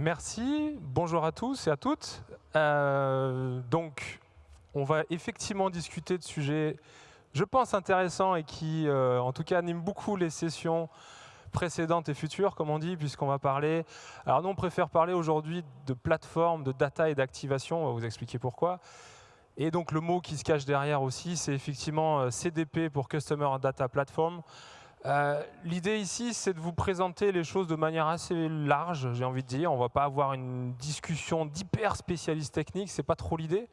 Merci, bonjour à tous et à toutes. Euh, donc, on va effectivement discuter de sujets, je pense, intéressants et qui, euh, en tout cas, animent beaucoup les sessions précédentes et futures, comme on dit, puisqu'on va parler... Alors nous, on préfère parler aujourd'hui de plateforme, de data et d'activation, on va vous expliquer pourquoi. Et donc, le mot qui se cache derrière aussi, c'est effectivement euh, CDP pour Customer Data Platform. Euh, l'idée ici, c'est de vous présenter les choses de manière assez large, j'ai envie de dire. On ne va pas avoir une discussion d'hyper spécialiste technique, ce n'est pas trop l'idée.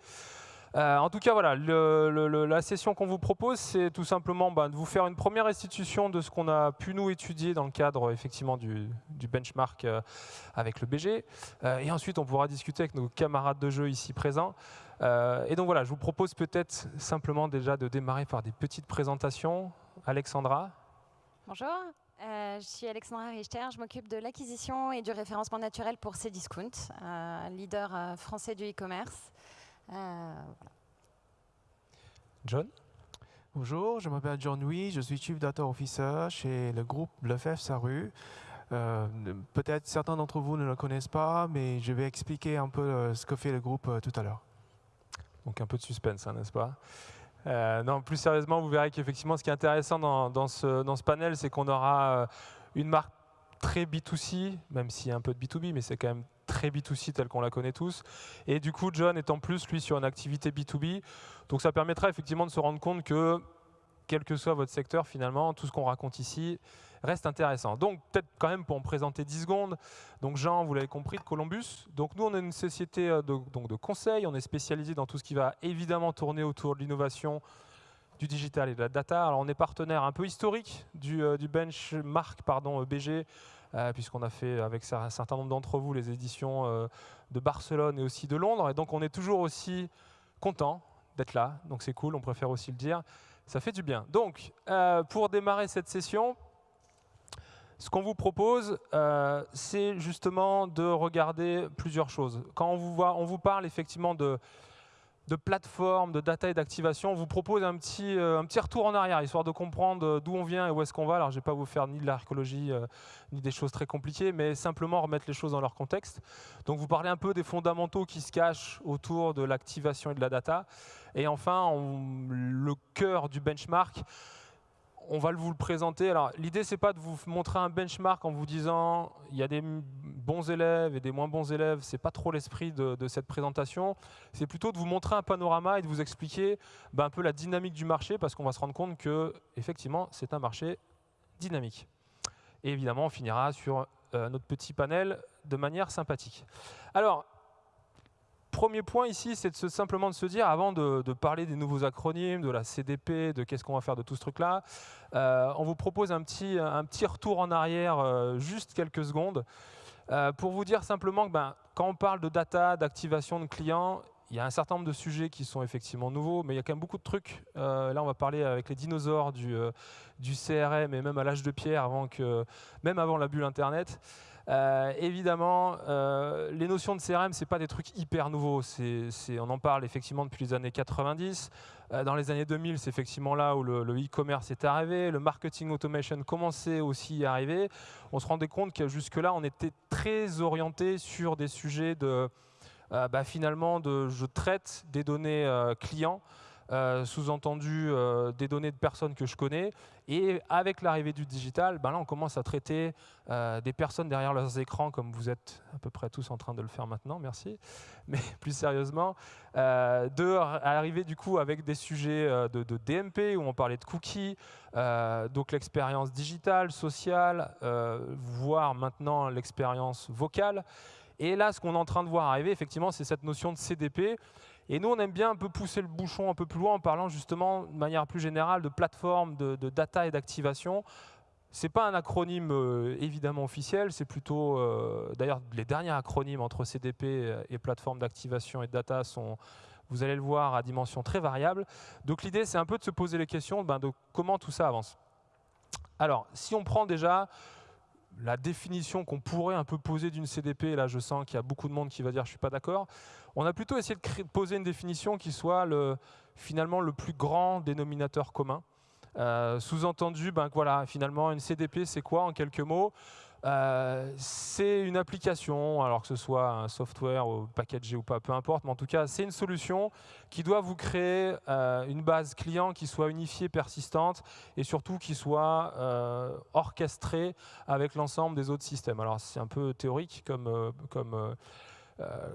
Euh, en tout cas, voilà, la session qu'on vous propose, c'est tout simplement bah, de vous faire une première restitution de ce qu'on a pu nous étudier dans le cadre effectivement du, benchmark euh, avec le BG. et ensuite, on pourra discuter avec nos camarades de jeu ici présents. et donc voilà, je vous propose peut-être simplement déjà de démarrer par des petites présentations. Alexandra Bonjour, euh, je suis Alexandra Richter, je m'occupe de l'acquisition et du référencement naturel pour Cdiscount, euh, leader euh, français du e-commerce. John? Bonjour, je m'appelle John Louis, je suis Chief Data Officer chez le groupe Lefebvre Saru. Peut-être certains d'entre vous ne le connaissent pas, mais je vais expliquer un peu ce que fait le groupe tout à l'heure. Donc un peu de suspense, hein, n'est-ce pas? Euh, non, plus sérieusement, vous verrez qu'effectivement, ce qui est intéressant dans, ce, panel, c'est qu'on aura euh, une marque très B2C, même s'il y a un peu de B2B, mais c'est quand même très B2C telle qu'on la connaît tous. Et du coup, John est en plus, lui, sur une activité B2B. Donc ça permettra effectivement de se rendre compte que, quel que soit votre secteur, finalement, tout ce qu'on raconte ici reste intéressant. Donc, peut-être quand même pour en présenter 10 secondes. Donc, Jean, vous l'avez compris, de Columbus. Donc, nous, on est une société euh, de, donc, de conseil. On est spécialisé dans tout ce qui va évidemment tourner autour de l'innovation, du digital et de la data. Alors, on est partenaire un peu historique du, euh, du benchmark pardon, BG, euh, puisqu'on a fait avec un certain nombre d'entre vous les éditions de Barcelone et aussi de Londres. Et donc, on est toujours aussi content d'être là. Donc, c'est cool, on préfère aussi le dire. Ça fait du bien. Donc, pour démarrer cette session, ce qu'on vous propose, euh, c'est justement de regarder plusieurs choses. Quand on vous, parle effectivement de, de plateforme, de data et d'activation, on vous propose un petit, euh, retour en arrière, histoire de comprendre d'où on vient et où est-ce qu'on va. Alors, je ne vais pas vous faire ni de l'archéologie, euh, ni des choses très compliquées, mais simplement remettre les choses dans leur contexte. Donc, vous parlez un peu des fondamentaux qui se cachent autour de l'activation et de la data. Et enfin, le cœur du benchmark, on va vous le présenter. Alors, l'idée, c'est pas de vous montrer un benchmark en vous disant il y a des bons élèves et des moins bons élèves. C'est pas trop l'esprit de, cette présentation. C'est plutôt de vous montrer un panorama et de vous expliquer ben, un peu la dynamique du marché, parce qu'on va se rendre compte que, effectivement, c'est un marché dynamique. Et évidemment, on finira sur euh, notre petit panel de manière sympathique. Alors, premier point ici, c'est simplement de se dire, avant de, parler des nouveaux acronymes, de la CDP, de qu'est-ce qu'on va faire de tout ce truc-là, euh, on vous propose un petit, retour en arrière, euh, juste quelques secondes, euh, pour vous dire simplement que ben, quand on parle de data, d'activation de clients, il y a un certain nombre de sujets qui sont effectivement nouveaux, mais il y a quand même beaucoup de trucs. là, on va parler avec les dinosaures du, CRM et même à l'âge de pierre, avant même avant la bulle Internet. Euh, évidemment, euh, les notions de CRM, ce pas des trucs hyper nouveaux. on en parle effectivement depuis les années 90. Euh, dans les années 2000, c'est effectivement là où le e-commerce est arrivé. Le marketing automation commençait aussi à arriver. On se rendait compte que jusque-là, on était très orienté sur des sujets de, bah, finalement, de je traite des données clients. Euh, sous-entendu euh, des données de personnes que je connais. Et avec l'arrivée du digital, ben là, on commence à traiter euh, des personnes derrière leurs écrans, comme vous êtes à peu près tous en train de le faire maintenant, merci. Mais plus sérieusement, de arriver du coup avec des sujets de, de, DMP, où on parlait de cookies, donc l'expérience digitale, sociale, voire maintenant l'expérience vocale. Et là, ce qu'on est en train de voir arriver, effectivement, c'est cette notion de CDP, et nous, on aime bien un peu pousser le bouchon un peu plus loin en parlant justement de manière plus générale de plateforme, de, data et d'activation. Ce n'est pas un acronyme euh, évidemment officiel, c'est plutôt, euh, d'ailleurs, les derniers acronymes entre CDP et plateforme d'activation et de data sont, vous allez le voir, à dimension très variable. Donc l'idée, c'est un peu de se poser les questions ben, de comment tout ça avance. Alors, si on prend déjà la définition qu'on pourrait un peu poser d'une CDP, là je sens qu'il y a beaucoup de monde qui va dire je ne suis pas d'accord, on a plutôt essayé de poser une définition qui soit le, finalement le plus grand dénominateur commun. Euh, sous-entendu, ben, voilà, finalement, une CDP, c'est quoi en quelques mots? Euh, c'est une application, alors que ce soit un software ou packagé ou pas, peu importe, mais en tout cas, c'est une solution qui doit vous créer euh, une base client qui soit unifiée, persistante et surtout qui soit euh, orchestrée avec l'ensemble des autres systèmes. Alors, c'est un peu théorique comme,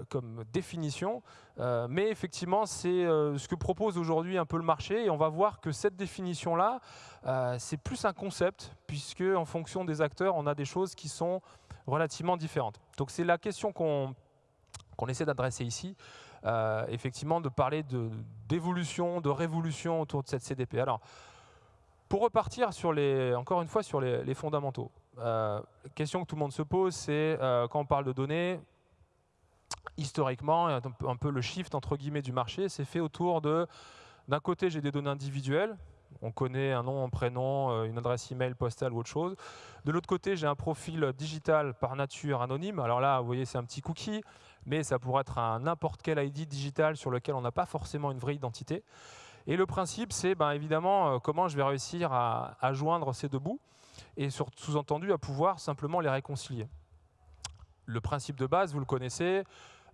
comme définition. Euh, mais effectivement, c'est euh, ce que propose aujourd'hui un peu le marché. Et on va voir que cette définition-là, c'est plus un concept, puisque en fonction des acteurs, on a des choses qui sont relativement différentes. Donc c'est la question qu'on essaie d'adresser ici. effectivement, de parler d'évolution, de, révolution autour de cette CDP. Alors, pour repartir sur les, encore une fois sur les, les fondamentaux, la question que tout le monde se pose, c'est quand on parle de données, historiquement, un peu le shift entre guillemets du marché s'est fait autour de, d'un côté j'ai des données individuelles, on connaît un nom, un prénom, euh, une adresse email, postale ou autre chose. De l'autre côté, j'ai un profil digital par nature anonyme. Alors là, vous voyez, c'est un petit cookie, mais ça pourrait être un n'importe quel ID digital sur lequel on n'a pas forcément une vraie identité. Et le principe, c'est ben, évidemment euh, comment je vais réussir à, à joindre ces deux bouts et sous-entendu à pouvoir simplement les réconcilier. Le principe de base, vous le connaissez,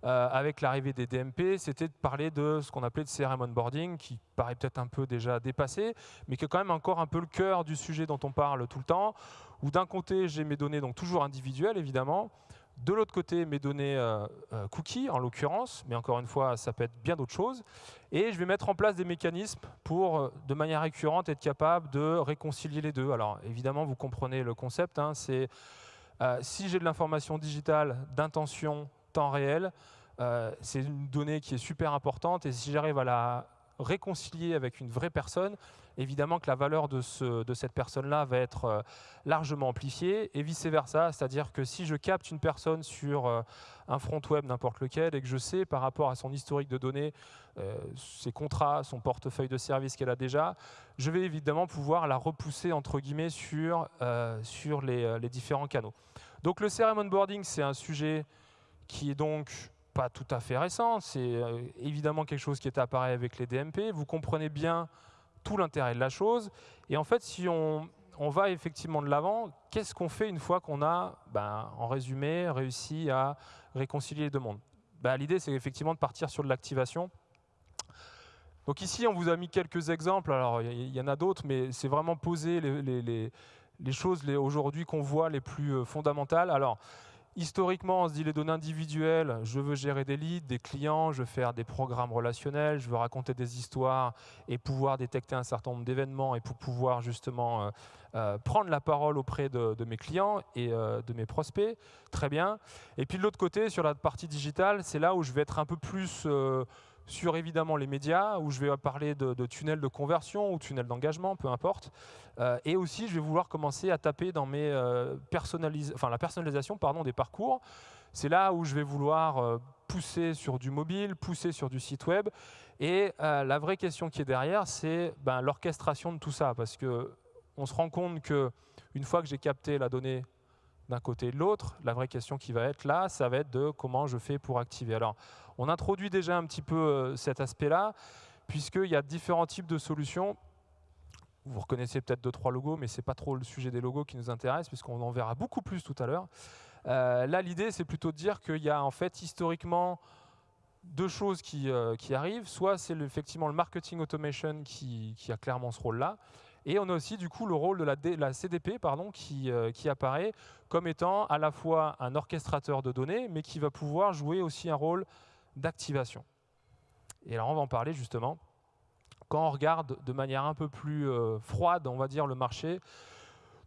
euh, avec l'arrivée des DMP, c'était de parler de ce qu'on appelait de CRM onboarding, qui paraît peut-être un peu déjà dépassé, mais qui est quand même encore un peu le cœur du sujet dont on parle tout le temps, où d'un côté, j'ai mes données, donc toujours individuelles évidemment, de l'autre côté, mes données euh, euh, cookies, en l'occurrence, mais encore une fois, ça peut être bien d'autres choses. Et je vais mettre en place des mécanismes pour, de manière récurrente, être capable de réconcilier les deux. Alors, évidemment, vous comprenez le concept. Hein, c'est si j'ai de l'information digitale d'intention temps réel, euh, c'est une donnée qui est super importante. Et si j'arrive à la réconcilier avec une vraie personne, évidemment que la valeur de, ce, de cette personne-là va être euh, largement amplifiée et vice-versa, c'est-à-dire que si je capte une personne sur euh, un front web n'importe lequel et que je sais par rapport à son historique de données, ses contrats, son portefeuille de services qu'elle a déjà, je vais évidemment pouvoir la repousser entre guillemets sur, sur les, les différents canaux. Donc le CRM onboarding, c'est un sujet qui est donc pas tout à fait récent, c'est euh, évidemment quelque chose qui est apparu avec les DMP. Vous comprenez bien tout l'intérêt de la chose. Et en fait, si on, va effectivement de l'avant, qu'est-ce qu'on fait une fois qu'on a, ben, en résumé, réussi à réconcilier les deux mondes? Ben, L'idée, c'est effectivement de partir sur de l'activation. Donc ici, on vous a mis quelques exemples. Alors, il y, en a d'autres, mais c'est vraiment poser les, les, choses aujourd'hui qu'on voit les plus euh, fondamentales. Alors, Historiquement, on se dit les données individuelles, je veux gérer des leads, des clients, je veux faire des programmes relationnels, je veux raconter des histoires et pouvoir détecter un certain nombre d'événements et pour pouvoir justement euh, euh, prendre la parole auprès de, mes clients et euh, de mes prospects. Très bien. Et puis de l'autre côté, sur la partie digitale, c'est là où je vais être un peu plus sur évidemment les médias, où je vais parler de, tunnels de conversion ou tunnels d'engagement, peu importe. Euh, et aussi, je vais vouloir commencer à taper dans mes euh, enfin, la personnalisation pardon, des parcours. C'est là où je vais vouloir euh, pousser sur du mobile, pousser sur du site web. Et la vraie question qui est derrière, c'est ben, l'orchestration de tout ça. Parce qu'on se rend compte qu'une fois que j'ai capté la donnée d'un côté et de l'autre, la vraie question qui va être là, ça va être de comment je fais pour activer. Alors, on introduit déjà un petit peu euh, cet aspect-là, puisqu'il y a différents types de solutions. Vous reconnaissez peut-être deux, trois logos, mais ce n'est pas trop le sujet des logos qui nous intéresse, puisqu'on en verra beaucoup plus tout à l'heure. Euh, là, l'idée, c'est plutôt de dire qu'il y a en fait historiquement deux choses qui, euh, arrivent. Soit c'est effectivement le marketing automation qui, a clairement ce rôle-là. Et on a aussi du coup le rôle de la, la CDP pardon, qui, qui, apparaît comme étant à la fois un orchestrateur de données, mais qui va pouvoir jouer aussi un rôle d'activation. Et alors on va en parler justement. Quand on regarde de manière un peu plus euh, froide, on va dire, le marché,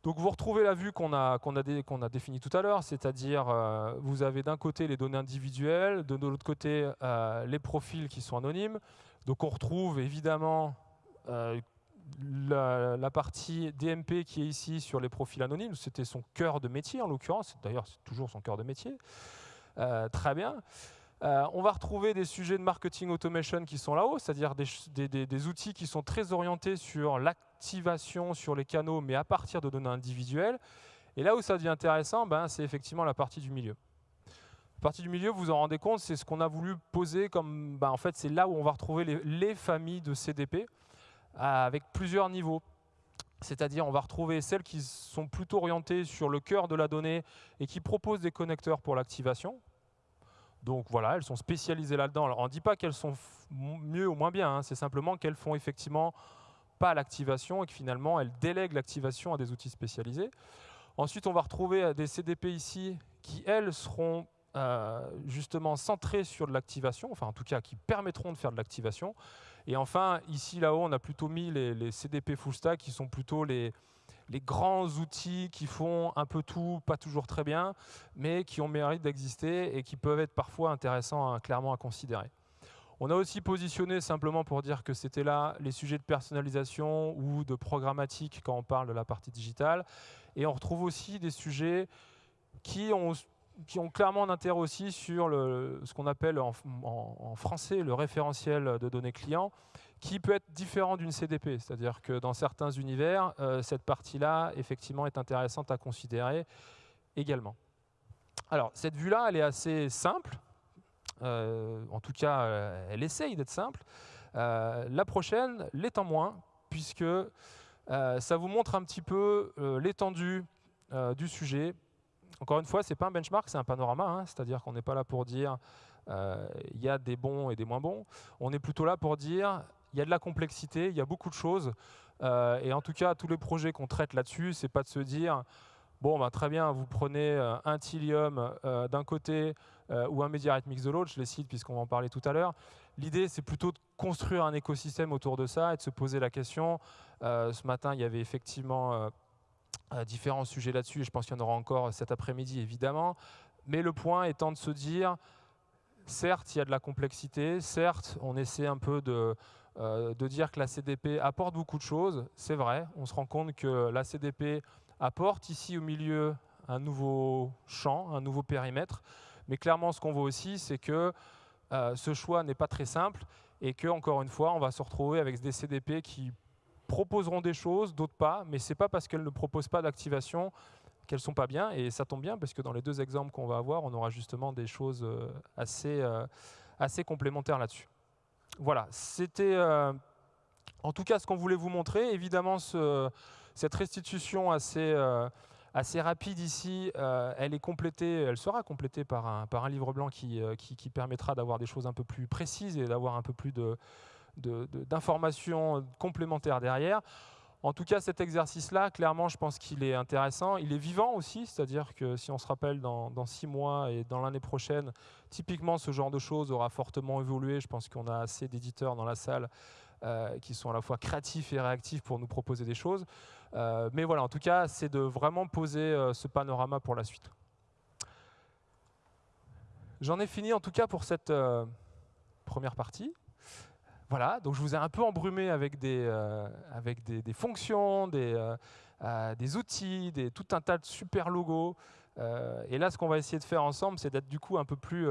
donc vous retrouvez la vue qu'on a, qu'on a, qu'on a définie tout à l'heure, c'est-à-dire euh, vous avez d'un côté les données individuelles, de l'autre côté euh, les profils qui sont anonymes. Donc on retrouve évidemment la, la, partie DMP qui est ici sur les profils anonymes, c'était son cœur de métier en l'occurrence, d'ailleurs c'est toujours son cœur de métier. très bien. Euh, on va retrouver des sujets de marketing automation qui sont là-haut, c'est-à-dire des, outils qui sont très orientés sur l'activation sur les canaux, mais à partir de données individuelles. Et là où ça devient intéressant, ben, c'est effectivement la partie du milieu. La partie du milieu, vous vous en rendez compte, c'est ce qu'on a voulu poser comme... Ben, en fait, c'est là où on va retrouver les, familles de CDP euh, avec plusieurs niveaux. C'est-à-dire, on va retrouver celles qui sont plutôt orientées sur le cœur de la donnée et qui proposent des connecteurs pour l'activation. Donc voilà, elles sont spécialisées là-dedans. On ne dit pas qu'elles sont mieux ou moins bien, hein. c'est simplement qu'elles font effectivement pas l'activation et que finalement, elles délèguent l'activation à des outils spécialisés. Ensuite, on va retrouver euh, des CDP ici qui, elles, seront euh, justement centrées sur de l'activation, enfin en tout cas qui permettront de faire de l'activation. Et enfin, ici, là-haut, on a plutôt mis les, CDP full stack qui sont plutôt les, les grands outils qui font un peu tout, pas toujours très bien, mais qui ont mérite d'exister et qui peuvent être parfois intéressants clairement à considérer. On a aussi positionné simplement pour dire que c'était là les sujets de personnalisation ou de programmatique quand on parle de la partie digitale. Et on retrouve aussi des sujets qui ont qui ont clairement un intérêt aussi sur ce qu'on appelle en, français le référentiel de données clients, qui peut être différent d'une CDP. C'est-à-dire que dans certains univers, euh, cette partie-là, effectivement, est intéressante à considérer également. Alors, cette vue-là, elle est assez simple. Euh, en tout cas, euh, elle essaye d'être simple. la prochaine l'étant moins, puisque ça vous montre un petit peu l'étendue du sujet, encore une fois, ce n'est pas un benchmark, c'est un panorama, hein. c'est-à-dire qu'on n'est pas là pour dire il y a des bons et des moins bons. On est plutôt là pour dire il y a de la complexité, il y a beaucoup de choses. Euh, et en tout cas, tous les projets qu'on traite là-dessus, c'est pas de se dire bon, bah, très bien, vous prenez euh, un Tilium d'un côté ou un MediaRite de l'autre, je les cite puisqu'on va en parler tout à l'heure. L'idée, c'est plutôt de construire un écosystème autour de ça et de se poser la question. ce matin, il y avait effectivement différents sujets là-dessus, et je pense qu'il y en aura encore cet après-midi, évidemment. Mais le point étant de se dire, certes, il y a de la complexité, certes, on essaie un peu de, euh, de dire que la CDP apporte beaucoup de choses, c'est vrai, on se rend compte que la CDP apporte ici au milieu un nouveau champ, un nouveau périmètre, mais clairement, ce qu'on voit aussi, c'est que euh, ce choix n'est pas très simple, et que, encore une fois, on va se retrouver avec des CDP qui proposeront des choses, d'autres pas, mais ce n'est pas parce qu'elles ne proposent pas d'activation qu'elles sont pas bien, et ça tombe bien parce que dans les deux exemples qu'on va avoir, on aura justement des choses euh, assez, assez complémentaires là-dessus. Voilà, c'était euh, en tout cas ce qu'on voulait vous montrer. Évidemment, ce, cette restitution assez, assez rapide ici, elle est complétée, elle sera complétée par un, livre blanc qui, permettra d'avoir des choses un peu plus précises et d'avoir un peu plus d'informations complémentaires derrière. En tout cas, cet exercice-là, clairement, je pense qu'il est intéressant. Il est vivant aussi, c'est-à-dire que si on se rappelle dans, six mois et dans l'année prochaine, typiquement, ce genre de choses aura fortement évolué. Je pense qu'on a assez d'éditeurs dans la salle euh, qui sont à la fois créatifs et réactifs pour nous proposer des choses. Euh, mais voilà, en tout cas, c'est de vraiment poser euh, ce panorama pour la suite. J'en ai fini en tout cas pour cette première partie. Voilà, donc je vous ai un peu embrumé avec des, euh, avec des, fonctions, des, euh, euh, des outils, des, tout un tas de super logos. et là, ce qu'on va essayer de faire ensemble, c'est d'être du coup un peu plus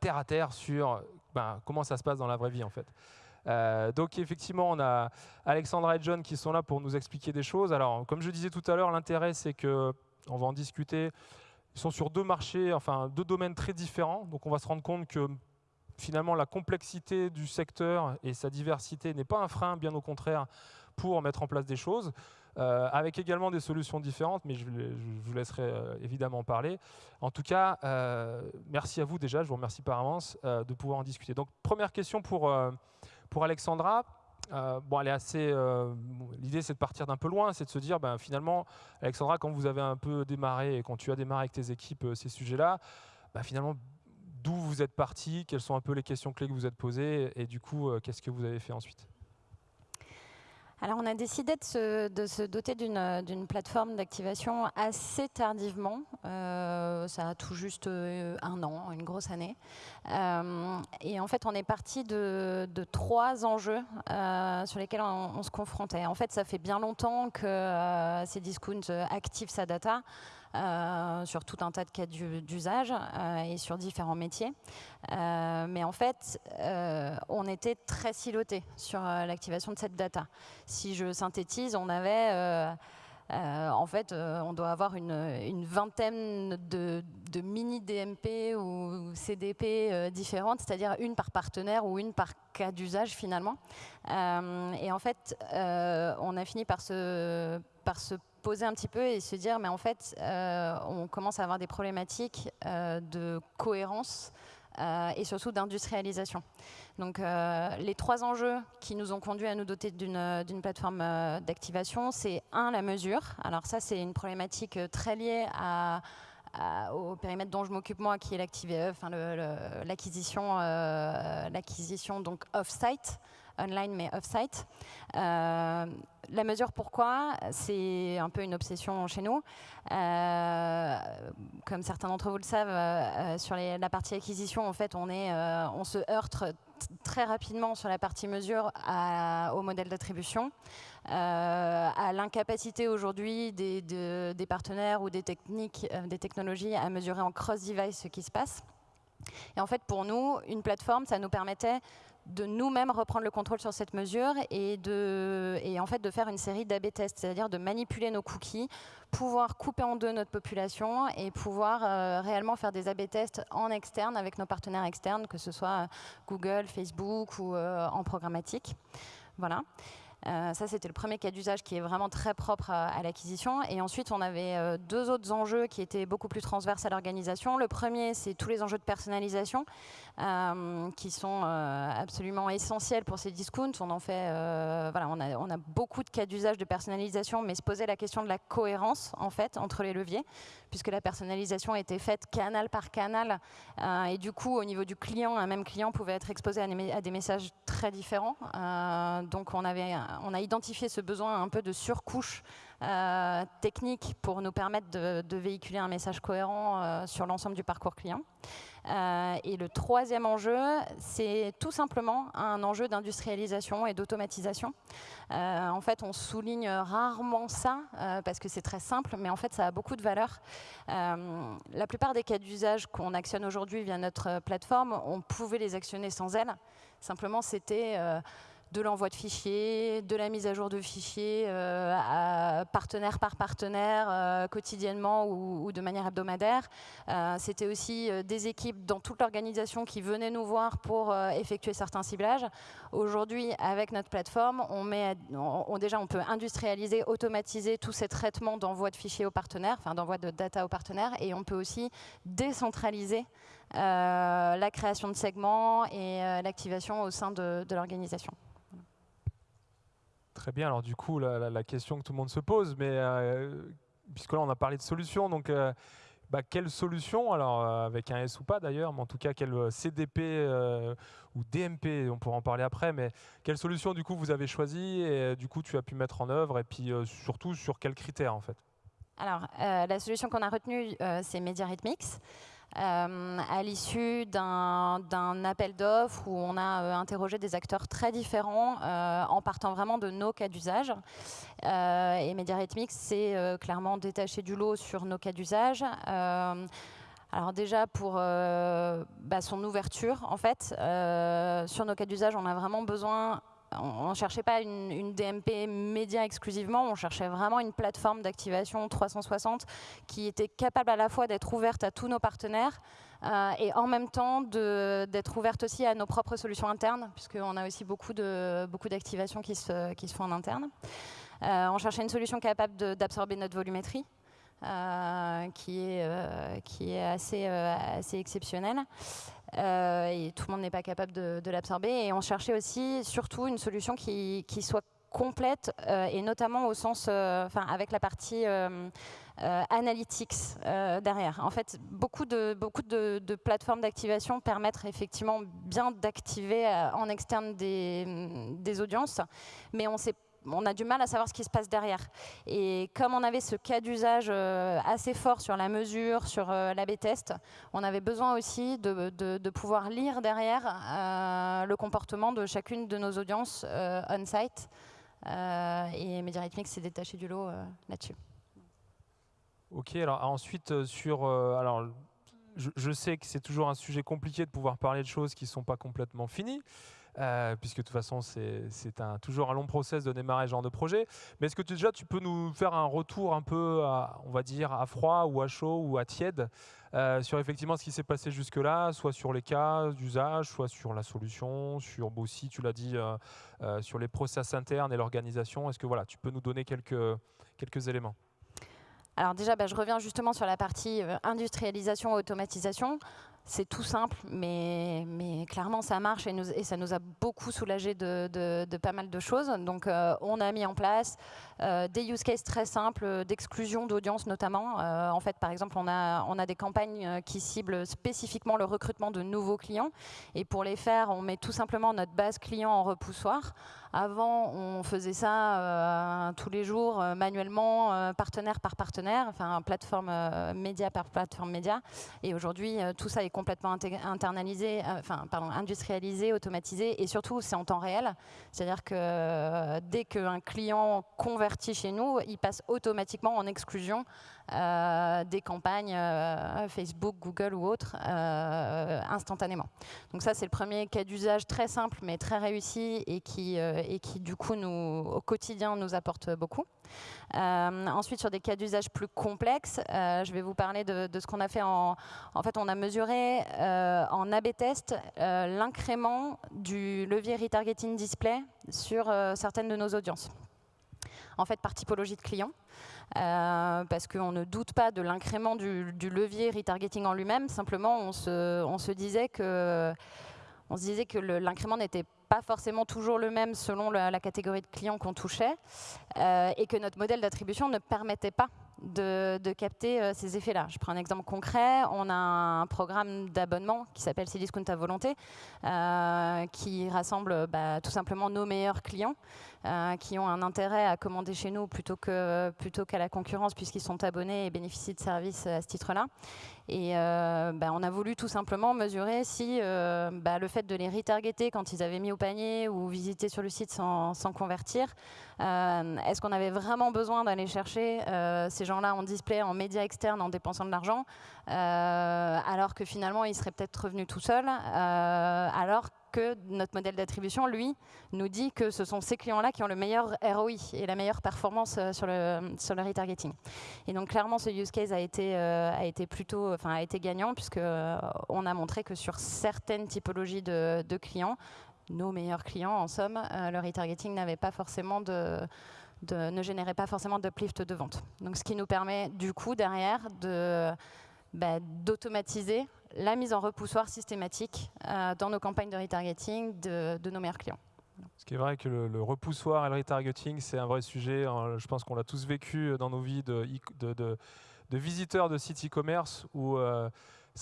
terre à terre sur ben, comment ça se passe dans la vraie vie en fait. donc effectivement, on a Alexandra et John qui sont là pour nous expliquer des choses. Alors, comme je disais tout à l'heure, l'intérêt c'est que on va en discuter. Ils sont sur deux marchés, enfin deux domaines très différents. Donc on va se rendre compte que finalement la complexité du secteur et sa diversité n'est pas un frein, bien au contraire, pour mettre en place des choses, euh, avec également des solutions différentes, mais je, vous laisserai euh, évidemment parler. En tout cas, euh, merci à vous déjà, je vous remercie par avance de pouvoir en discuter. Donc première question pour, pour Alexandra. bon, elle est assez. L'idée, c'est de partir d'un peu loin, c'est de se dire, ben, finalement, Alexandra, quand vous avez un peu démarré et quand tu as démarré avec tes équipes ces sujets-là, ben, finalement, d'où vous êtes parti, quelles sont un peu les questions clés que vous êtes posées, et du coup, euh, qu'est-ce que vous avez fait ensuite? Alors, on a décidé de se, doter d'une plateforme d'activation assez tardivement. Euh, ça a tout juste euh, un an, une grosse année. et en fait, on est parti de, trois enjeux sur lesquels on, se confrontait. En fait, ça fait bien longtemps que Cdiscount active sa data. Euh, sur tout un tas de cas d'usage euh, et sur différents métiers. Euh, mais en fait, on était très siloté sur l'activation de cette data. Si je synthétise, on avait en fait, on doit avoir une, vingtaine de, mini DMP ou CDP différentes, c'est-à-dire une par partenaire ou une par cas d'usage finalement. et en fait, on a fini par se, par se poser un petit peu et se dire, mais en fait, on commence à avoir des problématiques de cohérence euh, et surtout d'industrialisation. Donc euh, les trois enjeux qui nous ont conduits à nous doter d'une euh, plateforme d'activation, c'est un, la mesure. Alors ça, c'est une problématique très liée au périmètre dont je m'occupe moi, qui est l'acquisition l'acquisition donc off-site online mais off-site. Euh, la mesure pourquoi, c'est un peu une obsession chez nous. Euh, comme certains d'entre vous le savent, euh, sur la partie acquisition, en fait, on, est, on se heurte très rapidement sur la partie mesure au modèle d'attribution, à l'incapacité aujourd'hui des, des, partenaires ou des techniques, des technologies à mesurer en cross-device ce qui se passe. Et en fait, pour nous, une plateforme, ça nous permettait de nous-mêmes reprendre le contrôle sur cette mesure et, de, et en fait de faire une série d'AB tests, c'est-à-dire de manipuler nos cookies, pouvoir couper en deux notre population et pouvoir euh, réellement faire des AB tests en externe avec nos partenaires externes, que ce soit Google, Facebook ou euh, en programmatique. Voilà. Euh, ça, c'était le premier cas d'usage qui est vraiment très propre à, l'acquisition. Et ensuite, on avait euh, deux autres enjeux qui étaient beaucoup plus transverses à l'organisation. Le premier, c'est tous les enjeux de personnalisation euh, qui sont absolument essentiels pour ces discounts. On en fait, voilà, on a, beaucoup de cas d'usage de personnalisation, mais se posait la question de la cohérence en fait entre les leviers, puisque la personnalisation était faite canal par canal, et du coup, au niveau du client, un même client pouvait être exposé à des messages très différents. donc, on avait on a identifié ce besoin un peu de surcouche euh, technique pour nous permettre de, véhiculer un message cohérent euh, sur l'ensemble du parcours client. Euh, et le troisième enjeu, c'est tout simplement un enjeu d'industrialisation et d'automatisation. en fait, on souligne rarement ça parce que c'est très simple, mais en fait, ça a beaucoup de valeur. la plupart des cas d'usage qu'on actionne aujourd'hui via notre plateforme, on pouvait les actionner sans elle. Simplement, c'était de l'envoi de fichiers, de la mise à jour de fichiers euh, partenaire par partenaire, euh, quotidiennement ou, de manière hebdomadaire. Euh, c'était aussi des équipes dans toute l'organisation qui venaient nous voir pour effectuer certains ciblages. Aujourd'hui, avec notre plateforme, on met, déjà on peut industrialiser, automatiser tous ces traitements d'envoi de fichiers aux partenaires, enfin d'envoi de data aux partenaires, et on peut aussi décentraliser la création de segments et l'activation au sein de l'organisation. Très bien. Alors du coup, la, question que tout le monde se pose, mais euh, puisque là on a parlé de solutions, donc euh, bah, quelle solution Alors euh, avec un S ou pas d'ailleurs, mais en tout cas quel CDP ou DMP, on pourra en parler après, mais quelle solution du coup vous avez choisi et du coup tu as pu mettre en œuvre et puis surtout sur quels critères en fait? Alors la solution qu'on a retenue, c'est MediaRhythmix. Euh, à l'issue d'un appel d'offres où on a euh, interrogé des acteurs très différents euh, en partant vraiment de nos cas d'usage. et MediaRhythmix s'est clairement détaché du lot sur nos cas d'usage. Alors déjà pour bah, son ouverture, en fait, sur nos cas d'usage, on a vraiment besoin on ne cherchait pas une, DMP média exclusivement, on cherchait vraiment une plateforme d'activation 360 qui était capable à la fois d'être ouverte à tous nos partenaires euh, et en même temps d'être ouverte aussi à nos propres solutions internes, puisqu'on a aussi beaucoup d'activations beaucoup qui, se, font en interne. Euh, on cherchait une solution capable d'absorber notre volumétrie. Euh, qui, est, assez exceptionnelle. Euh, et tout le monde n'est pas capable de, l'absorber. Et on cherchait aussi surtout une solution qui, soit complète euh, et notamment au sens, euh, avec la partie analytics derrière. En fait, beaucoup de, plateformes d'activation permettent effectivement bien d'activer en externe des, audiences, mais on sait on a du mal à savoir ce qui se passe derrière. Et comme on avait ce cas d'usage euh, assez fort sur la mesure, sur euh, l'AB test, on avait besoin aussi de, pouvoir lire derrière euh, le comportement de chacune de nos audiences on-site. et MediaRhythmix s'est détaché du lot là-dessus. Ok, alors ensuite sur... alors, je, sais que c'est toujours un sujet compliqué de pouvoir parler de choses qui ne sont pas complètement finies. Euh, puisque de toute façon, c'est toujours un long process de démarrer ce genre de projet. Mais est-ce que tu, déjà, tu peux nous faire un retour un peu, on va dire, à froid ou à chaud ou à tiède euh, sur effectivement ce qui s'est passé jusque-là, soit sur les cas d'usage, soit sur la solution, sur aussi, tu l'as dit, euh, sur les process internes et l'organisation. Est-ce que voilà, tu peux nous donner quelques, éléments? Alors déjà, bah, je reviens justement sur la partie industrialisation, automatisation c'est tout simple, mais, clairement ça marche et, ça nous a beaucoup soulagé de, de, pas mal de choses. Donc euh, on a mis en place euh, des use cases très simples d'exclusion d'audience notamment. Euh, en fait, par exemple, on a, on a des campagnes qui ciblent spécifiquement le recrutement de nouveaux clients. Et pour les faire, on met tout simplement notre base client en repoussoir. Avant, on faisait ça tous les jours, manuellement, partenaire par partenaire, enfin plateforme média par plateforme média. Et aujourd'hui, tout ça est complètement internalisé, euh, enfin, pardon, industrialisé, automatisé, et surtout, c'est en temps réel. C'est-à-dire que euh, dès qu'un client convertit chez nous, il passe automatiquement en exclusion euh, des campagnes Facebook, Google ou autres instantanément. Donc ça, c'est le premier cas d'usage très simple, mais très réussi, et qui, et qui du coup, au quotidien, nous apporte beaucoup. ensuite, sur des cas d'usage plus complexes, je vais vous parler de, ce qu'on a fait en... En fait, on a mesuré euh, en A-B test euh, l'incrément du levier retargeting display sur euh, certaines de nos audiences. En fait, par typologie de clients, parce qu'on ne doute pas de l'incrément du, levier retargeting en lui-même. Simplement, on se, disait que l'incrément n'était pas forcément toujours le même selon la, catégorie de clients qu'on touchait, et que notre modèle d'attribution ne permettait pas de, capter euh, ces effets-là. Je prends un exemple concret. On a un programme d'abonnement qui s'appelle Cdiscount à volonté, euh, qui rassemble bah, tout simplement nos meilleurs clients euh, qui ont un intérêt à commander chez nous plutôt qu'à plutôt la concurrence puisqu'ils sont abonnés et bénéficient de services à ce titre-là. Et euh, bah, on a voulu tout simplement mesurer si euh, bah, le fait de les retargeter quand ils avaient mis au panier ou visité sur le site sans, convertir, est-ce qu'on avait vraiment besoin d'aller chercher ces gens-là en display, en médias externes, en dépensant de l'argent, alors que finalement ils seraient peut-être revenus tout seuls, alors que notre modèle d'attribution, lui, nous dit que ce sont ces clients-là qui ont le meilleur ROI et la meilleure performance euh, sur le, sur le retargeting. Et donc clairement, ce use case a été, euh, a été plutôt, enfin a été gagnant puisque euh, on a montré que sur certaines typologies de, clients, nos meilleurs clients, en somme, le retargeting n'avait pas forcément de, de, ne générait pas forcément d'uplift de vente. Donc ce qui nous permet du coup derrière de bah, d'automatiser la mise en repoussoir systématique euh, dans nos campagnes de retargeting de, nos meilleurs clients. Ce qui est vrai que le, repoussoir et le retargeting, c'est un vrai sujet. Hein. Je pense qu'on l'a tous vécu dans nos vies de, visiteurs de sites e-commerce où euh,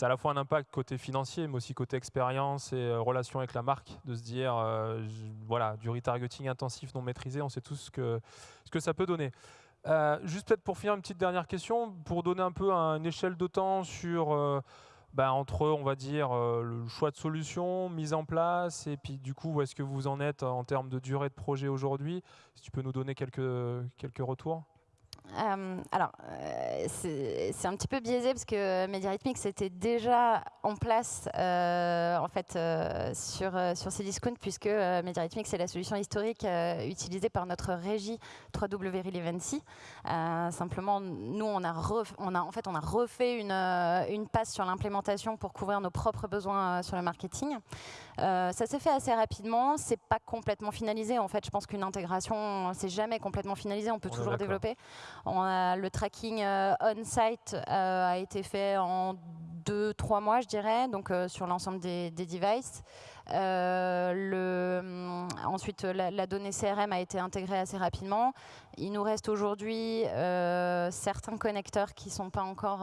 a à la fois un impact côté financier, mais aussi côté expérience et euh, relation avec la marque, de se dire, voilà, du retargeting intensif non maîtrisé, on sait tous ce que ça peut donner. Juste peut-être pour finir, une petite dernière question, pour donner un peu une échelle de temps sur bah, entre, on va dire, euh, le choix de solution, mise en place, et puis du coup, où est-ce que vous en êtes en termes de durée de projet aujourd'hui? Si tu peux nous donner quelques, quelques retours euh, alors, euh, c'est un petit peu biaisé parce que MediaRhythmics était déjà en place en fait sur sur Cdiscount puisque MediaRhythmics c'est la solution historique utilisée par notre régie 3W Relevancy. simplement, nous on a on a en fait on a refait une une passe sur l'implémentation pour couvrir nos propres besoins sur le marketing. Ça s'est fait assez rapidement. C'est pas complètement finalisé. En fait, je pense qu'une intégration c'est jamais complètement finalisé. On peut toujours développer le tracking euh, on-site euh, a été fait en deux, trois mois, je dirais, donc euh, sur l'ensemble des, devices. Le, hum, ensuite, la, donnée CRM a été intégrée assez rapidement. Il nous reste aujourd'hui certains connecteurs qui sont pas encore,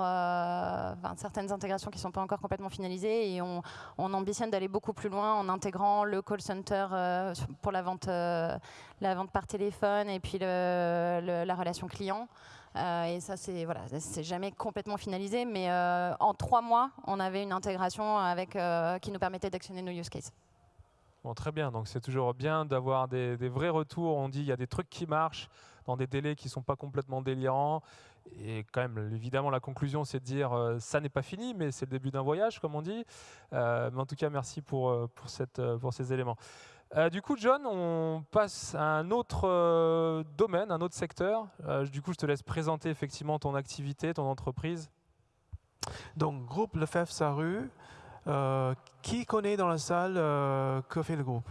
certaines intégrations qui sont pas encore complètement finalisées et on, ambitionne d'aller beaucoup plus loin en intégrant le call center pour la vente, la vente par téléphone et puis la relation client. Euh, et ça, c'est voilà, jamais complètement finalisé, mais euh, en trois mois, on avait une intégration avec, euh, qui nous permettait d'actionner nos use cases. Très bien, donc c'est toujours bien d'avoir des, vrais retours. On dit il y a des trucs qui marchent dans des délais qui ne sont pas complètement délirants. Et quand même, évidemment, la conclusion, c'est de dire ça n'est pas fini, mais c'est le début d'un voyage, comme on dit. mais en tout cas, merci pour, pour ces éléments. Euh, du coup, John, on passe à un autre euh, domaine, un autre secteur. Euh, du coup, je te laisse présenter effectivement ton activité, ton entreprise. Donc, groupe Lefebvre Saru. qui connaît dans la salle que fait le groupe?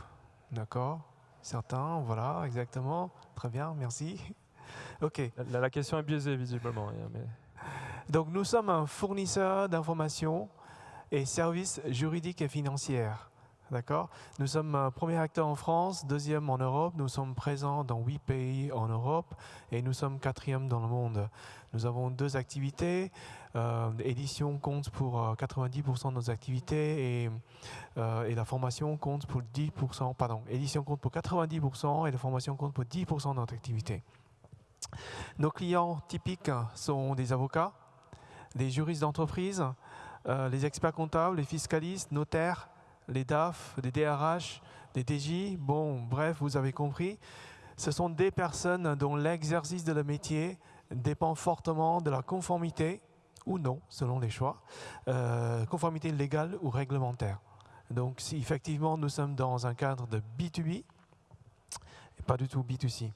D'accord Certains, voilà, exactement. Très bien, merci. OK. La, question est biaisée, visiblement. Mais... Donc, nous sommes un fournisseur d'informations et services juridiques et financiers. D'accord Nous sommes un premier acteur en France, deuxième en Europe. Nous sommes présents dans huit pays en Europe et nous sommes quatrième dans le monde. Nous avons deux activités. Euh, édition compte pour 90% euh, de nos activités euh, et, la formation compte pour 10%. Pardon, édition compte pour 90% et la formation compte pour 10% de notre activité. Nos clients typiques sont des avocats, des juristes d'entreprise, les experts comptables, les fiscalistes, notaires, les DAF, les DRH, les DJ, bon, bref, vous avez compris. Ce sont des personnes dont l'exercice de leur métier dépend fortement de la conformité, ou non, selon les choix, euh, conformité légale ou réglementaire. Donc, si effectivement nous sommes dans un cadre de B2B, et pas du tout B2C.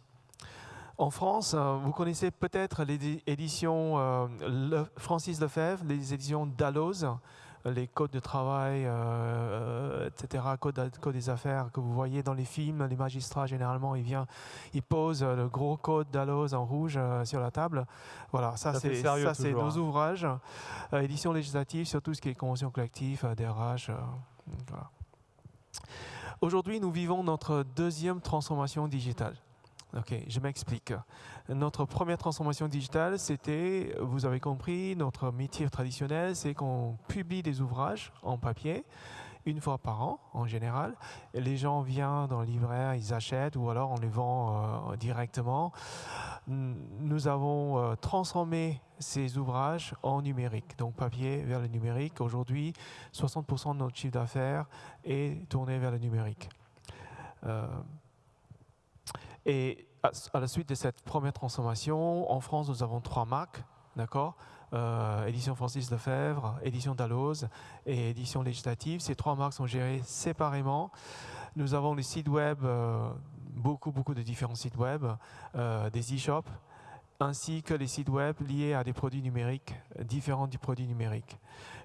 En France, euh, vous connaissez peut-être les éditions euh, Francis Lefebvre, les éditions Dalloz, les codes de travail, euh, euh, etc., code, code, des affaires que vous voyez dans les films, les magistrats généralement, ils viennent, ils posent le gros code d'Alloz en rouge euh, sur la table. Voilà, ça, c'est ça c'est nos hein. ouvrages, édition législative sur tout ce qui est convention collective, DRH. Voilà. Aujourd'hui, nous vivons notre deuxième transformation digitale. Ok, je m'explique. Notre première transformation digitale, c'était, vous avez compris, notre métier traditionnel, c'est qu'on publie des ouvrages en papier une fois par an en général. les gens viennent dans le libraire, ils achètent ou alors on les vend euh, directement. Nous avons euh, transformé ces ouvrages en numérique, donc papier vers le numérique. Aujourd'hui, 60% de notre chiffre d'affaires est tourné vers le numérique. Euh, et à, la suite de cette première transformation, en France, nous avons trois marques, d'accord euh, Édition Francis Lefebvre, Édition Dalloz et Édition Législative. Ces trois marques sont gérées séparément. Nous avons les sites web, euh, beaucoup, beaucoup de différents sites web, euh, des e-shops, ainsi que les sites web liés à des produits numériques, différents du produit numérique.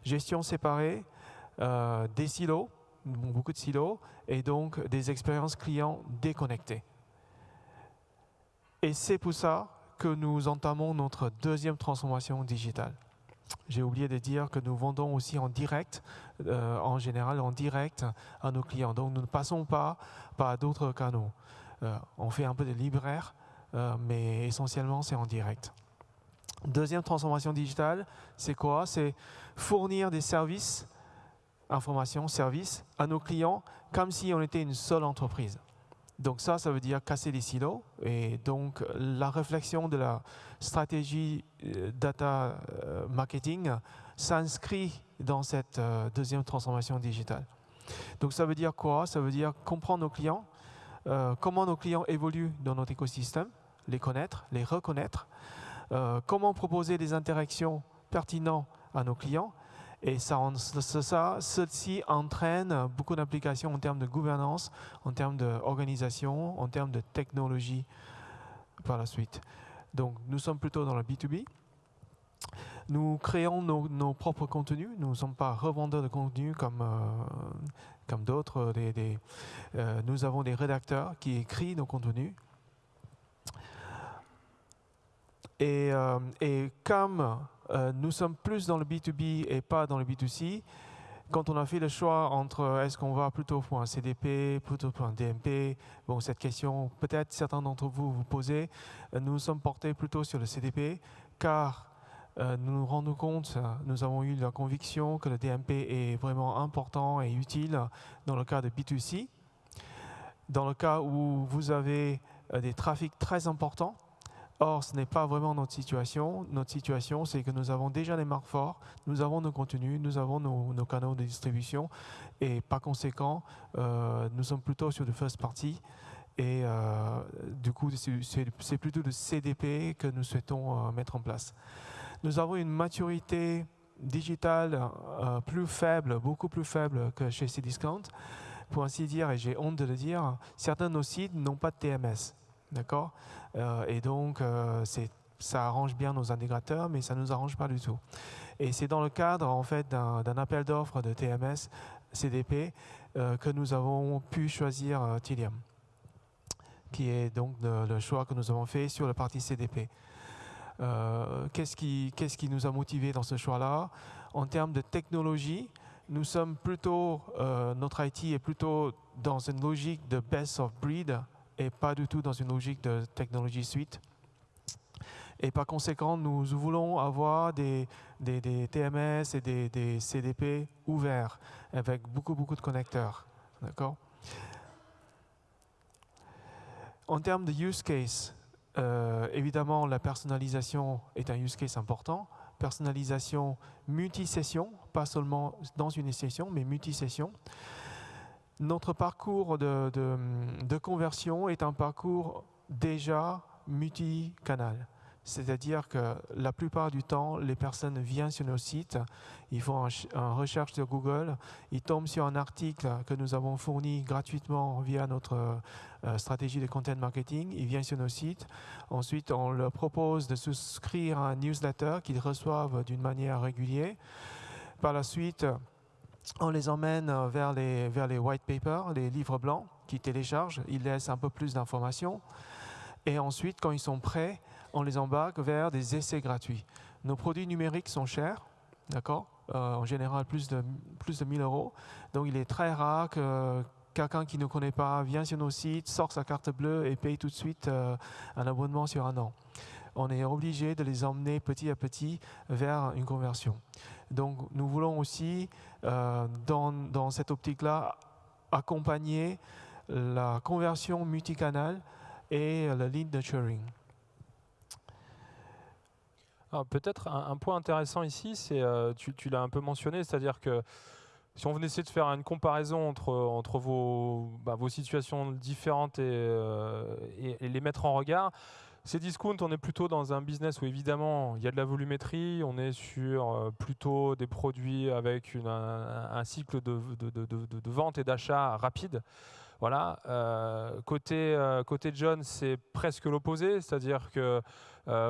Gestion séparée, des silos, beaucoup de silos, et donc des expériences clients déconnectées. Et c'est pour ça que nous entamons notre deuxième transformation digitale. J'ai oublié de dire que nous vendons aussi en direct, euh, en général en direct à nos clients. Donc nous ne passons pas par d'autres canaux. Euh, on fait un peu de libraire, euh, mais essentiellement c'est en direct. Deuxième transformation digitale, c'est quoi? C'est fournir des services, informations, services à nos clients comme si on était une seule entreprise. Donc ça, ça veut dire casser les silos. Et donc la réflexion de la stratégie euh, data euh, marketing s'inscrit dans cette euh, deuxième transformation digitale. Donc ça veut dire quoi? Ça veut dire comprendre nos clients, comment nos clients évoluent dans notre écosystème, les connaître, les reconnaître, comment proposer des interactions pertinentes à nos clients et ça, ça, ceci entraîne beaucoup d'applications en termes de gouvernance, en termes d'organisation, en termes de technologie par la suite. Donc nous sommes plutôt dans le B2B. Nous créons nos, propres contenus. Nous ne sommes pas revendeurs de contenu comme, euh, comme d'autres. Euh, nous avons des rédacteurs qui écrivent nos contenus. Et, euh, comme euh, nous sommes plus dans le B2B et pas dans le B2C. Quand on a fait le choix entre euh, est-ce qu'on va plutôt pour un CDP, plutôt pour un DMP, bon, cette question, peut-être certains d'entre vous vous posez, euh, nous sommes portés plutôt sur le CDP, car nous nous rendons compte, nous avons eu la conviction que le DMP est vraiment important et utile dans le cas de B2C. Dans le cas où vous avez des trafics très importants, Or, ce n'est pas vraiment notre situation. Notre situation, c'est que nous avons déjà des marques fortes, nous avons nos contenus, nous avons nos, canaux de distribution, et par conséquent, euh, nous sommes plutôt sur le first party. Et euh, du coup, c'est plutôt le CDP que nous souhaitons euh, mettre en place. Nous avons une maturité digitale plus faible, beaucoup plus faible que chez Cdiscount, pour ainsi dire, et j'ai honte de le dire, certains de nos sites n'ont pas de TMS. D'accord Et donc, ça arrange bien nos intégrateurs, mais ça ne nous arrange pas du tout. Et c'est dans le cadre en fait, d'un appel d'offres de TMS CDP que nous avons pu choisir Tilium qui est donc le, choix que nous avons fait sur la partie CDP. Euh, qu'est-ce qui, nous a motivé dans ce choix-là? En termes de technologie, nous sommes plutôt, euh, notre IT est plutôt dans une logique de best of breed et pas du tout dans une logique de technologie suite. Et par conséquent, nous voulons avoir des, TMS et des, des, CDP ouverts avec beaucoup, beaucoup de connecteurs. D'accord? En termes de use case, euh, évidemment, la personnalisation est un use case important. Personnalisation multi-session, pas seulement dans une session, mais multi-session. Notre parcours de, conversion est un parcours déjà multi-canal. C'est-à-dire que la plupart du temps, les personnes viennent sur nos sites, ils font une recherche sur Google, ils tombent sur un article que nous avons fourni gratuitement via notre euh, stratégie de content marketing, ils viennent sur nos sites. Ensuite, on leur propose de souscrire à un newsletter qu'ils reçoivent d'une manière régulière. Par la suite, on les emmène vers les, vers les white papers, les livres blancs qu'ils téléchargent, ils laissent un peu plus d'informations. Et ensuite, quand ils sont prêts, on les embarque vers des essais gratuits. Nos produits numériques sont chers, d'accord euh, En général, plus de, plus de 1000 euros. Donc, il est très rare que quelqu'un qui ne connaît pas vient sur nos sites, sort sa carte bleue et paye tout de suite euh, un abonnement sur un an. On est obligé de les emmener petit à petit vers une conversion. Donc, nous voulons aussi, euh, dans, dans cette optique-là, accompagner la conversion multicanal et le lead nurturing. Peut-être un, point intéressant ici, c'est euh, tu, l'as un peu mentionné, c'est-à-dire que si on venait essayer de faire une comparaison entre, entre vos, bah, vos situations différentes euh, et, les mettre en regard, ces discounts, on est plutôt dans un business où évidemment il y a de la volumétrie, on est sur euh, plutôt des produits avec un, cycle de, vente et d'achat rapide. Voilà. Euh, côté, euh, côté John, c'est presque l'opposé, c'est-à-dire que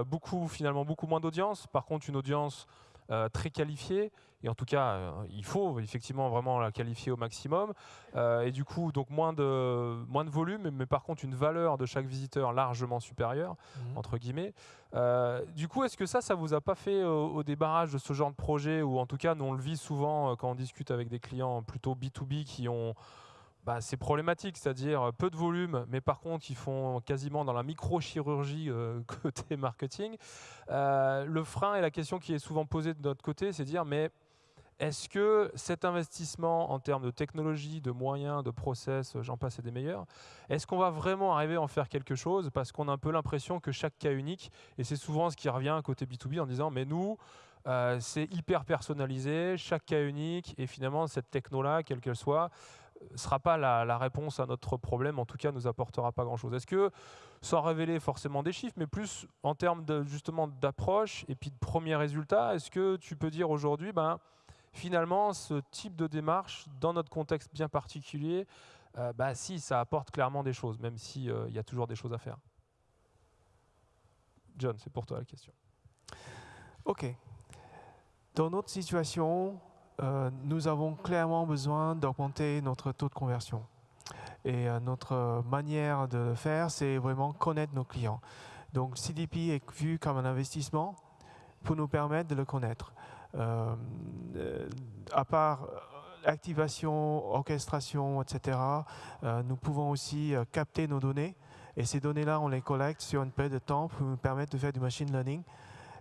beaucoup, finalement, beaucoup moins d'audience. Par contre, une audience très qualifiée. Et en tout cas, il faut effectivement vraiment la qualifier au maximum. et du coup, donc moins de, moins de volume, mais, par contre une valeur de chaque visiteur largement supérieure, mmh. entre guillemets. du coup, est-ce que ça, ça vous a pas fait au, au, débarrage de ce genre de projet, ou en tout cas, nous on le vit souvent quand on discute avec des clients plutôt B2B qui ont bah, c'est problématique, c'est-à-dire euh, peu de volume, mais par contre, ils font quasiment dans la microchirurgie euh, côté marketing. Euh, le frein et la question qui est souvent posée de notre côté, c'est de dire, mais est-ce que cet investissement en termes de technologie, de moyens, de process, j'en passe et des meilleurs, est-ce qu'on va vraiment arriver à en faire quelque chose? Parce qu'on a un peu l'impression que chaque cas unique, et c'est souvent ce qui revient côté B2B en disant, mais nous, c'est hyper personnalisé, chaque cas unique, et finalement, cette techno-là, quelle qu'elle soit, ne sera pas la, réponse à notre problème, en tout cas, nous apportera pas grand-chose. Est-ce que, sans révéler forcément des chiffres, mais plus en termes justement d'approche et puis de premiers résultats, est-ce que tu peux dire aujourd'hui, ben, finalement, ce type de démarche, dans notre contexte bien particulier, euh, bah, si, ça apporte clairement des choses, même s'il euh, y a toujours des choses à faire. John, c'est pour toi la question. OK. Dans notre situation, euh, nous avons clairement besoin d'augmenter notre taux de conversion. Et euh, notre manière de le faire, c'est vraiment connaître nos clients. Donc CDP est vu comme un investissement pour nous permettre de le connaître. Euh, à part activation, orchestration, etc., nous pouvons aussi capter nos données. Et ces données-là, on les collecte sur une période de temps pour nous permettre de faire du machine learning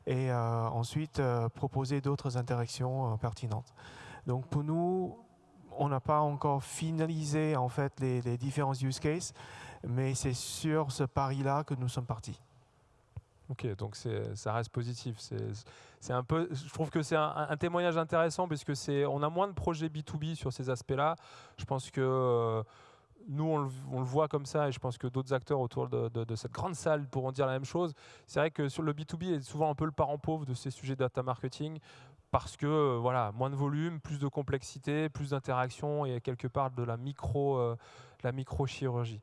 et euh, ensuite euh, proposer d'autres interactions euh, pertinentes. Donc pour nous, on n'a pas encore finalisé en fait les, différents use cases, mais c'est sur ce pari-là que nous sommes partis. Ok, donc ça reste positif. C'est un peu, je trouve que c'est un, témoignage intéressant c'est, on a moins de projets B2B sur ces aspects-là. Je pense que nous, on le, voit comme ça, et je pense que d'autres acteurs autour de, cette grande salle pourront dire la même chose. C'est vrai que sur le B2B est souvent un peu le parent pauvre de ces sujets data marketing. parce que voilà, moins de volume, plus de complexité, plus d'interaction et quelque part de la micro, la microchirurgie.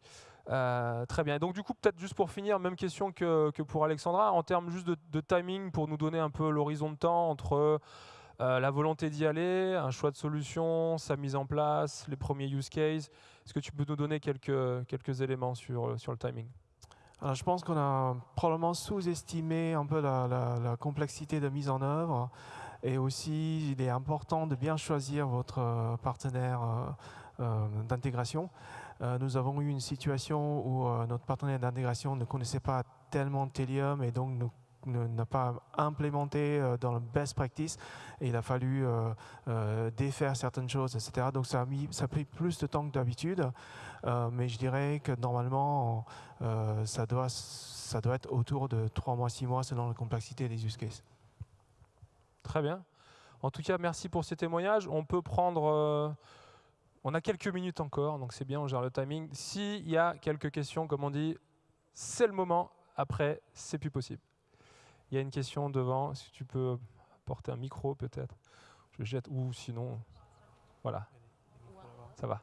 Très bien. Donc du coup, peut-être juste pour finir, même question que, pour Alexandra, en termes juste de, timing, pour nous donner un peu l'horizon de temps entre la volonté d'y aller, un choix de solution, sa mise en place, les premiers use cases. Est-ce que tu peux nous donner quelques, éléments sur, le timing? Alors, je pense qu'on a probablement sous-estimé un peu la, complexité de mise en œuvre. Et aussi, il est important de bien choisir votre euh, partenaire euh, euh, d'intégration. Nous avons eu une situation où notre partenaire d'intégration ne connaissait pas tellement Telium et donc n'a pas implémenté euh, dans le best practice il a fallu euh, euh, défaire certaines choses, etc. Donc ça a, mis, ça a pris plus de temps que d'habitude, mais je dirais que normalement ça, doit, ça doit être autour de 3 mois, 6 mois selon la complexité des use cases. Très bien. En tout cas, merci pour ces témoignages. On peut prendre... on a quelques minutes encore, donc c'est bien, on gère le timing. S'il y a quelques questions, comme on dit, c'est le moment. Après, c'est plus possible. Il y a une question devant. Si tu peux porter un micro peut-être Je jette. Ou sinon, voilà. Ça va.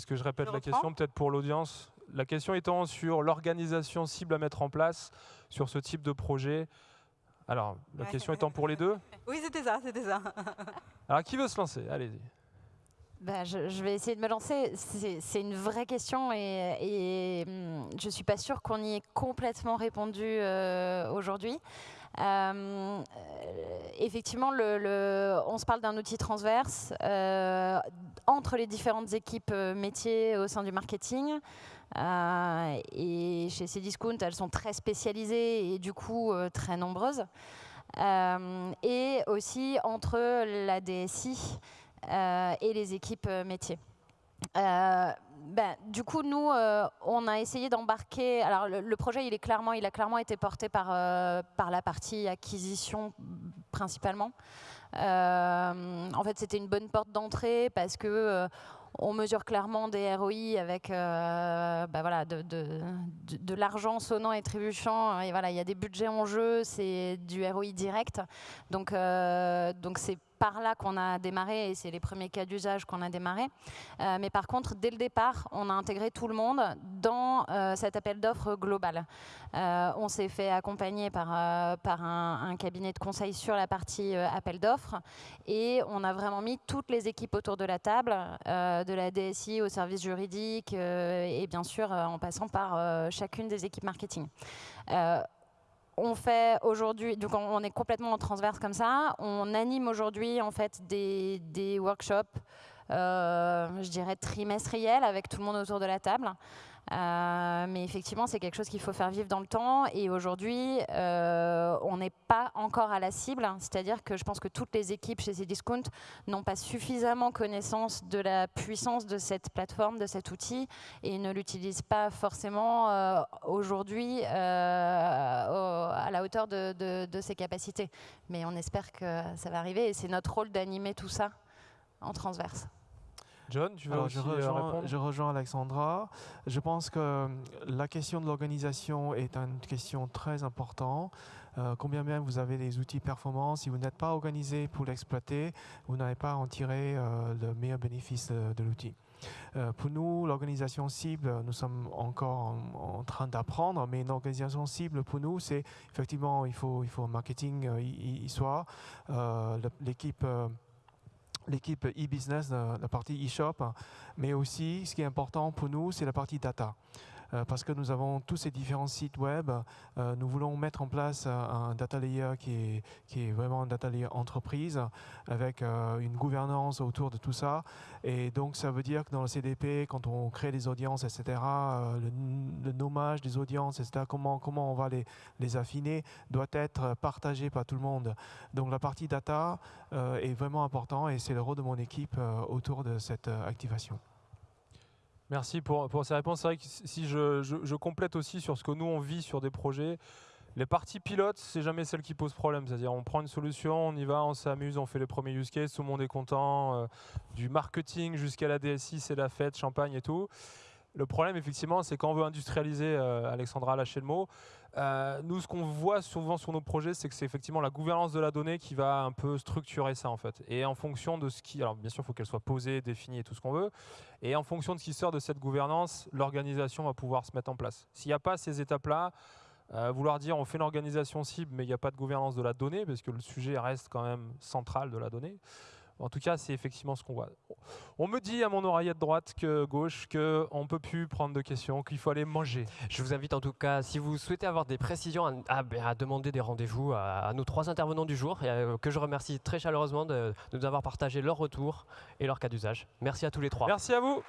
Est-ce que je répète la question peut-être pour l'audience? La question étant sur l'organisation cible à mettre en place sur ce type de projet. Alors, la question étant pour les deux? Oui, c'était ça, c'était ça. Alors, qui veut se lancer? Allez-y. Bah, je, vais essayer de me lancer. C'est une vraie question et, hum, je ne suis pas sûre qu'on y ait complètement répondu euh, aujourd'hui. Euh, effectivement, le, on se parle d'un outil transverse euh, entre les différentes équipes métiers au sein du marketing. Euh, et chez Cdiscount, elles sont très spécialisées et du coup euh, très nombreuses. Euh, et aussi entre la DSI et les équipes métiers. Ben, du coup, nous, on a essayé d'embarquer. Alors, le, projet, il est clairement, il a clairement été porté par par la partie acquisition principalement. En fait, c'était une bonne porte d'entrée parce que on mesure clairement des ROI avec euh, bah voilà, de, de, l'argent sonnant et trébuchant. Et voilà, il y a des budgets en jeu, c'est du ROI direct. Donc, euh, donc c'est par là qu'on a démarré et c'est les premiers cas d'usage qu'on a démarré. Euh, mais par contre, dès le départ, on a intégré tout le monde dans euh, cet appel d'offres global. Euh, on s'est fait accompagner par, par un, cabinet de conseil sur la partie appel d'offres et on a vraiment mis toutes les équipes autour de la table, de la DSI au service juridique et bien sûr en passant par chacune des équipes marketing on fait aujourd'hui, donc on est complètement en transverse comme ça. On anime aujourd'hui en fait des, workshops, euh, je dirais trimestriels, avec tout le monde autour de la table. Euh, mais effectivement, c'est quelque chose qu'il faut faire vivre dans le temps. Et aujourd'hui, euh, on n'est pas encore à la cible. C'est-à-dire que je pense que toutes les équipes chez Cdiscount n'ont pas suffisamment connaissance de la puissance de cette plateforme, de cet outil, et ne l'utilisent pas forcément euh, aujourd'hui à la hauteur de, de ses capacités. Mais on espère que ça va arriver. Et c'est notre rôle d'animer tout ça en transverse. John, tu veux aussi je, euh, rejoins, je rejoins Alexandra. Je pense que euh, la question de l'organisation est une question très importante. Euh, combien bien vous avez des outils performants, si vous n'êtes pas organisé pour l'exploiter, vous n'allez pas en tirer le meilleur bénéfice de, l'outil. pour nous, l'organisation cible, nous sommes encore en, train d'apprendre, mais une organisation cible pour nous, c'est effectivement, il faut, il faut un marketing y, soit, l'équipe l'équipe e-business, la partie e-shop, mais aussi ce qui est important pour nous, c'est la partie data. Euh, parce que nous avons tous ces différents sites web. Euh, nous voulons mettre en place euh, un data layer qui est, vraiment un data layer entreprise avec une gouvernance autour de tout ça. Et donc, ça veut dire que dans le CDP, quand on crée des audiences, etc., le, nommage des audiences, etc., comment, on va les, les affiner, doit être partagé par tout le monde. Donc, la partie data est vraiment important et c'est le rôle de mon équipe autour de cette activation. Merci pour, pour ces réponses. C'est vrai que si je, complète aussi sur ce que nous on vit sur des projets, Les parties pilotes, c'est jamais celle qui pose problème. C'est-à-dire, on prend une solution, on y va, on s'amuse, on fait les premiers use cases, tout le monde est content. euh, du marketing jusqu'à la DSI, c'est la fête, champagne et tout. Le problème, effectivement, c'est quand on veut industrialiser, euh, Alexandra a lâché le mot, euh, nous, ce qu'on voit souvent sur nos projets, c'est que c'est effectivement la gouvernance de la donnée qui va un peu structurer ça, en fait. Et en fonction de ce qui... Alors, bien sûr, il faut qu'elle soit posée, définie et tout ce qu'on veut. Et en fonction de ce qui sort de cette gouvernance, l'organisation va pouvoir se mettre en place. S'il n'y a pas ces étapes-là, euh, vouloir dire on fait une organisation cible, mais il n'y a pas de gouvernance de la donnée, parce que le sujet reste quand même central de la donnée. En tout cas, c'est effectivement ce qu'on voit. On me dit à mon oreillette droite que gauche qu'on ne peut plus prendre de questions, qu'il faut aller manger. Je vous invite en tout cas, si vous souhaitez avoir des précisions, à, ben, demander des rendez-vous à, nos trois intervenants du jour, euh, que je remercie très chaleureusement de, de nous avoir partagé leur retour et leur cas d'usage. Merci à tous les trois. Merci à vous.